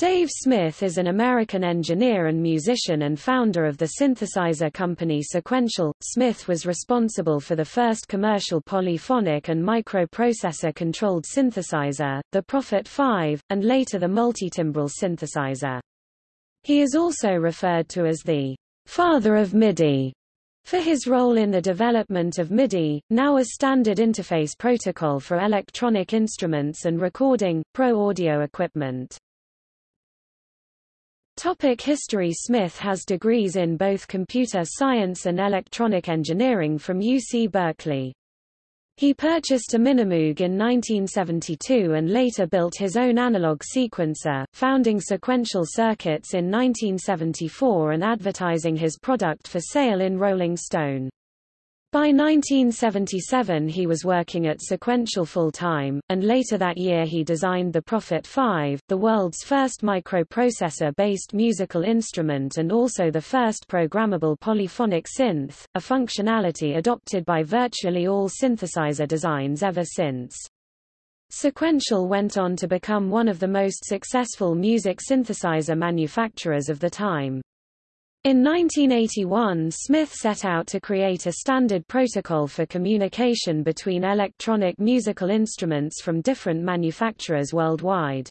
Dave Smith is an American engineer and musician and founder of the synthesizer company Sequential. Smith was responsible for the first commercial polyphonic and microprocessor-controlled synthesizer, the Prophet 5, and later the multitimbral synthesizer. He is also referred to as the father of MIDI for his role in the development of MIDI, now a standard interface protocol for electronic instruments and recording, pro audio equipment. Topic History Smith has degrees in both computer science and electronic engineering from UC Berkeley. He purchased a Minimoog in 1972 and later built his own analog sequencer, founding Sequential Circuits in 1974 and advertising his product for sale in Rolling Stone. By 1977 he was working at Sequential full-time, and later that year he designed the Prophet 5, the world's first microprocessor-based musical instrument and also the first programmable polyphonic synth, a functionality adopted by virtually all synthesizer designs ever since. Sequential went on to become one of the most successful music synthesizer manufacturers of the time. In 1981 Smith set out to create a standard protocol for communication between electronic musical instruments from different manufacturers worldwide.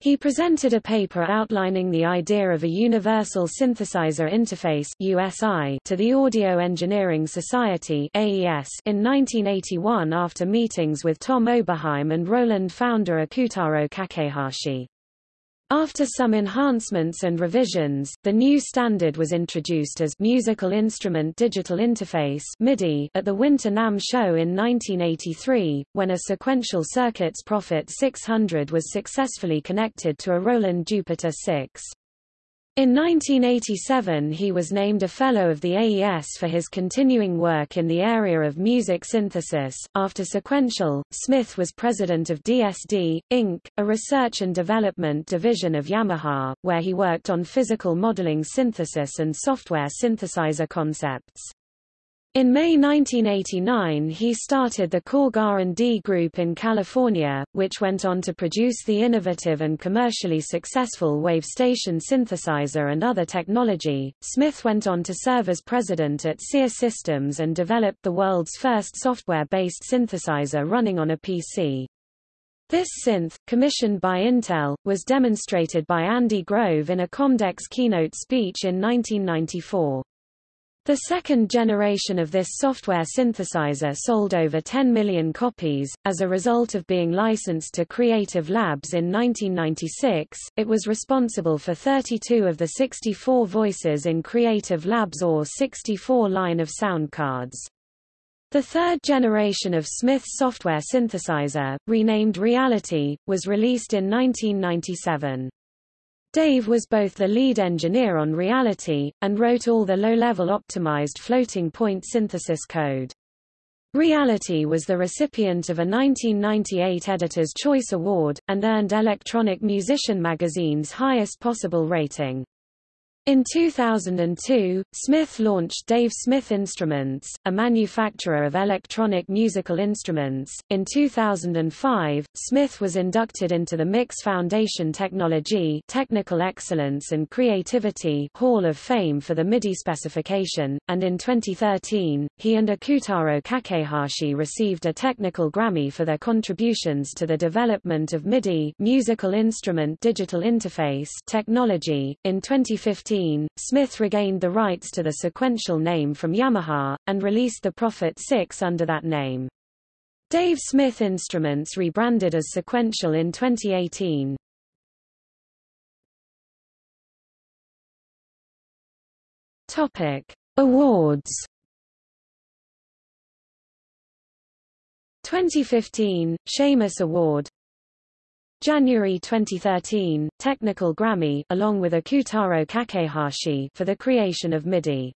He presented a paper outlining the idea of a Universal Synthesizer Interface USI to the Audio Engineering Society AES in 1981 after meetings with Tom Oberheim and Roland founder Ikutaro Kakehashi. After some enhancements and revisions, the new standard was introduced as Musical Instrument Digital Interface MIDI at the Winter NAMM show in 1983, when a sequential circuits Prophet 600 was successfully connected to a Roland Jupiter 6. In 1987 he was named a Fellow of the AES for his continuing work in the area of music synthesis. After Sequential, Smith was president of DSD, Inc., a research and development division of Yamaha, where he worked on physical modeling synthesis and software synthesizer concepts. In May 1989 he started the Korg R&D Group in California, which went on to produce the innovative and commercially successful WaveStation synthesizer and other technology. Smith went on to serve as president at SEER Systems and developed the world's first software-based synthesizer running on a PC. This synth, commissioned by Intel, was demonstrated by Andy Grove in a Comdex keynote speech in 1994. The second generation of this software synthesizer sold over 10 million copies. As a result of being licensed to Creative Labs in 1996, it was responsible for 32 of the 64 voices in Creative Labs AWE64 line of sound cards. The third generation of Smith's software synthesizer, renamed Reality, was released in 1997. Dave was both the lead engineer on Reality, and wrote all the low-level optimized floating-point synthesis code. Reality was the recipient of a 1998 Editor's Choice Award, and earned Electronic Musician magazine's highest possible rating. In 2002, Smith launched Dave Smith Instruments, a manufacturer of electronic musical instruments. In 2005, Smith was inducted into the Mix Foundation Technology, Technical Excellence and Creativity Hall of Fame for the MIDI specification, and in 2013, he and Ikutaro Kakehashi received a technical Grammy for their contributions to the development of MIDI, musical instrument digital interface technology. In 2015, Smith regained the rights to the sequential name from Yamaha, and released the Prophet 6 under that name. Dave Smith Instruments rebranded as Sequential in 2018. Topic: Awards. 2015 Shamus Award January 2013, Technical Grammy along with Ikutaro Kakehashi for the creation of MIDI.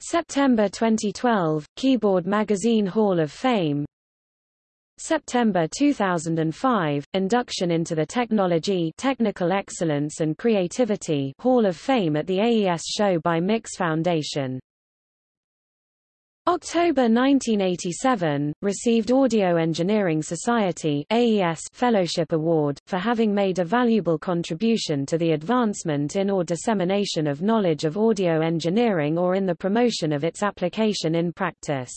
September 2012, Keyboard Magazine Hall of Fame. September 2005, induction into the Technology Technical Excellence and Creativity Hall of Fame at the AES show by Mix Foundation. October 1987, received Audio Engineering Society AES Fellowship Award, for having made a valuable contribution to the advancement in or dissemination of knowledge of audio engineering or in the promotion of its application in practice.